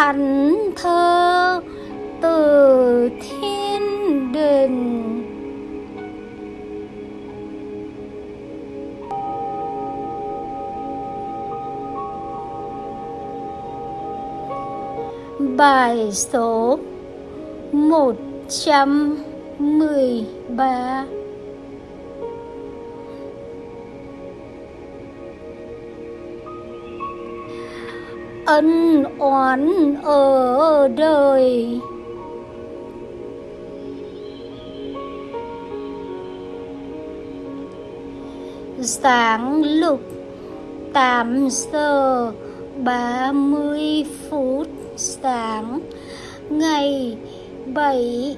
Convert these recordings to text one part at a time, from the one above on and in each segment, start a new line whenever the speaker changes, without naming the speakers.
thánh thơ từ thiên đình. Bài số 113 Ân oán ở đời. Sáng lục 8 giờ 30 phút sáng, ngày 7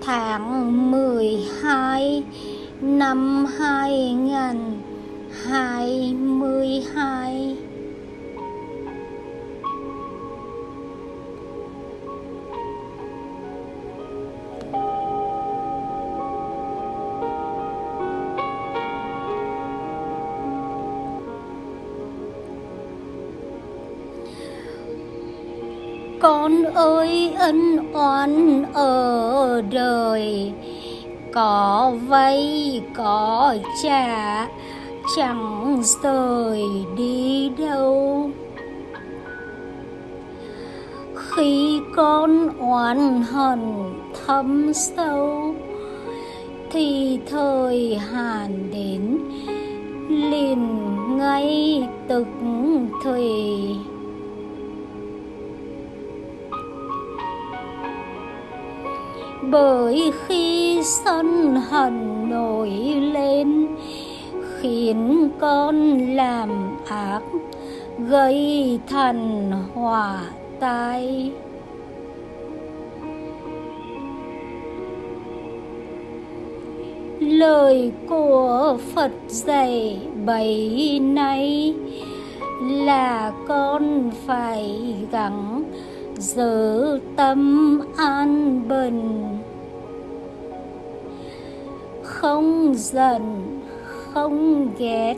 tháng 12 năm 2022 con ơi, ân oán ở đời. Có vay, có trả, chẳng rời đi đâu. Khi con oán hận thâm sâu, thì thời hạn đến liền ngay tức thì bởi khi sân hận nổi lên, khiến con làm ác, gây thần hỏa tai. Lời của phật dạy bấy nay là con phải gắng giữ tâm an bình. Không giận, không ghét,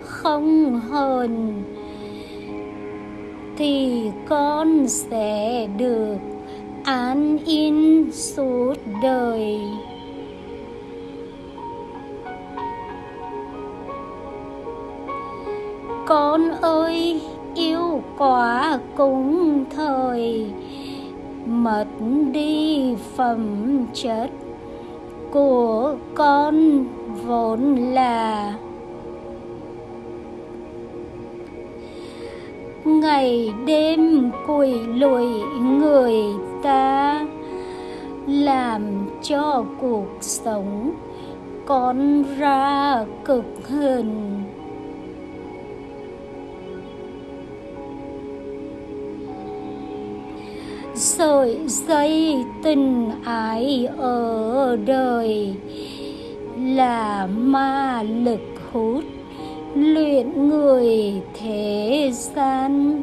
không hờn, thì con sẽ được an yên suốt đời. Con ơi yêu quá cũng thời. Mất đi phẩm chất của con vốn là ngày đêm quỷ lụi người ta làm cho cuộc sống con ra cực hình. Sợi dây tình ái ở đời. Là ma lực hút luyện người thế gian.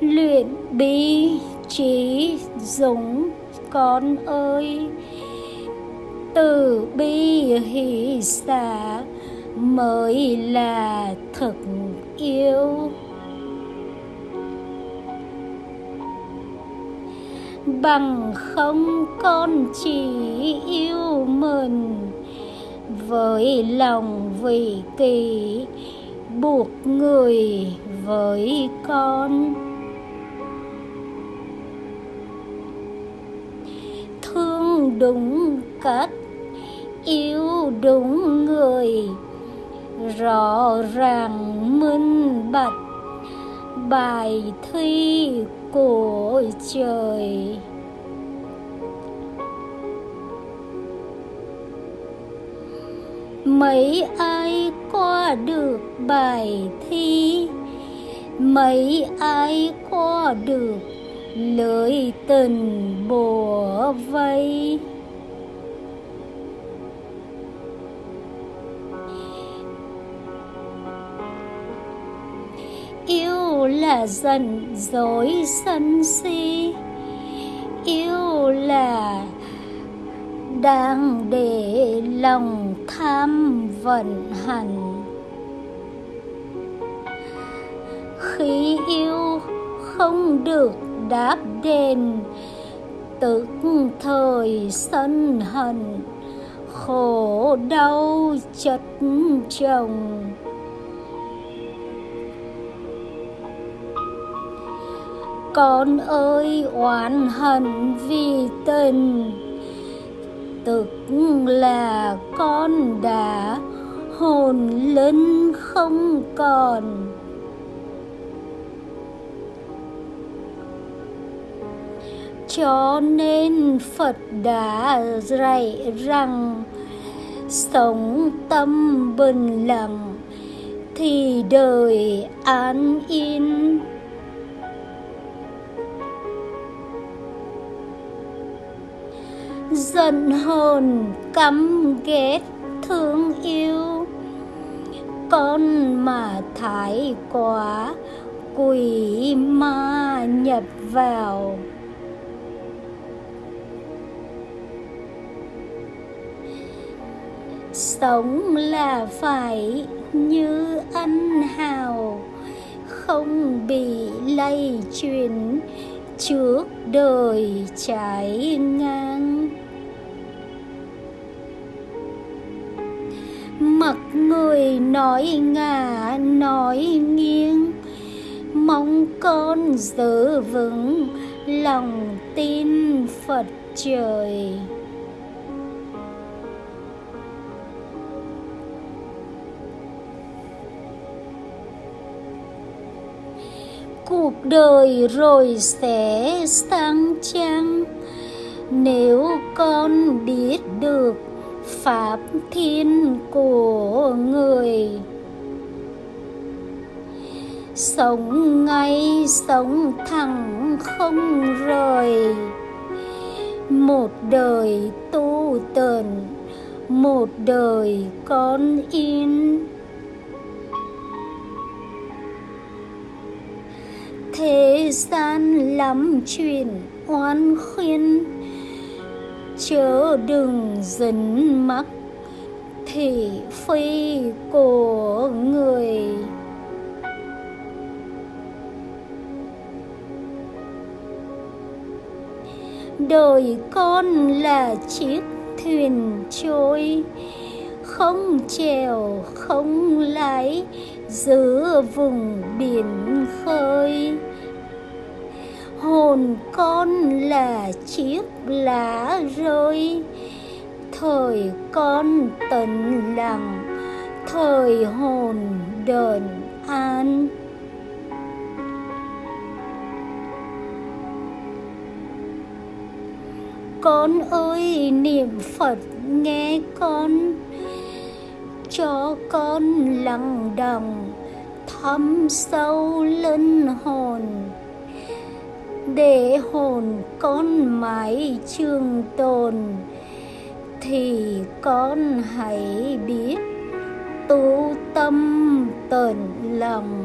Luyện bi trí dũng, con ơi, từ bi hỷ xả mới là thực yêu. Bằng không con chỉ yêu mình, với lòng vị kỷ, buộc người với con. Thương đúng cách, yêu đúng người rõ ràng minh bạch, bài thi của trời. Mấy ai qua được bài thi? Mấy ai qua được lưỡi tình bùa vây? Là giận dối sân si. Yêu là đang để lòng tham vận hành khi yêu không được đáp đền, tức thời sân hận, khổ đau chất chồng. Con ơi, oán hận vì tình. Tức là con đã hồn linh không còn. Cho nên phật đã dạy rằng, sống tâm bình lặng thì đời an yên. Giận hờn, căm ghét, thương yêu. Con mà thái quá, quỷ ma nhập vào. Sống là phải như ăn hào, không bị lây truyền trước đời trái ngang mặt người nói ngả nói nghiêng. Mong con giữ vững lòng tin phật trời. Cuộc đời rồi sẽ sang trang nếu con biết được pháp thiên của người. Sống ngay sống thẳng không rời. Một đời tu tần một đời con in. Thế gian lắm chuyện oan khuyên chớ đừng dính mắc thị phi của người. Đời con là chiếc thuyền trôi, không chèo, không lái giữa vùng biển khơi hồn con là chiếc lá rơi. Thời con tận lặng, thời hồn đờn an. Con ơi, niệm phật nghe con, cho con lặng đồng thấm sâu linh hồn để hồn con mãi trường tồn, thì con hãy biết tu tâm tận lòng.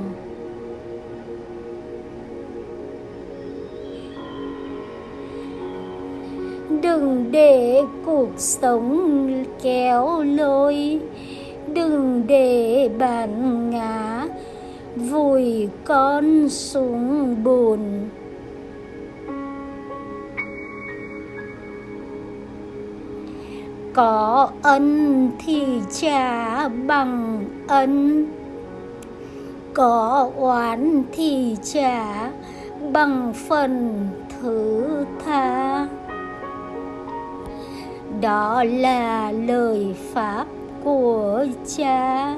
Đừng để cuộc sống kéo lôi, đừng để bạn ngã vùi con xuống bùn. Có ân thì trả bằng ân. Có oán thì trả bằng phần thứ tha. Đó là lời pháp của cha.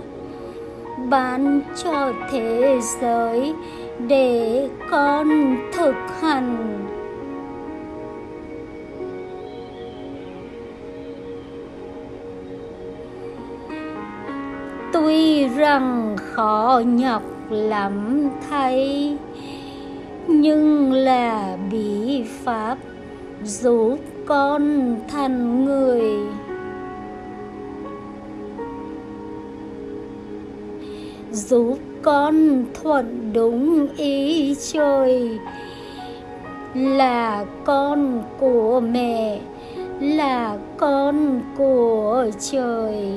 Ban cho thế giới để con thực hành tuy rằng khó nhọc lắm thay, nhưng là bí pháp giúp con thành người. Giúp con thuận đúng ý trời, là con của mẹ, là con của trời.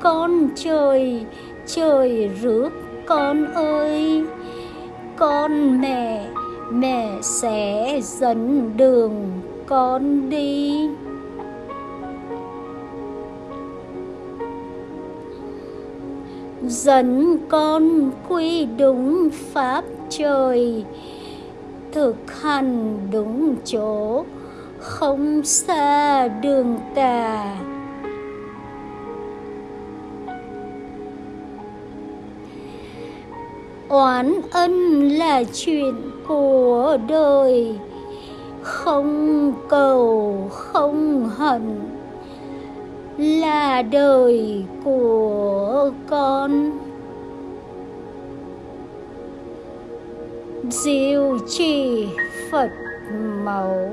Con trời trời rước con ơi. Con mẹ mẹ sẽ dẫn đường con đi. Dẫn con quy đúng pháp trời, thực hành đúng chỗ, không xa đường tà. Oán ân là chuyện của đời. Không cầu, không hận là đời của con. Diệu trì phật mẫu.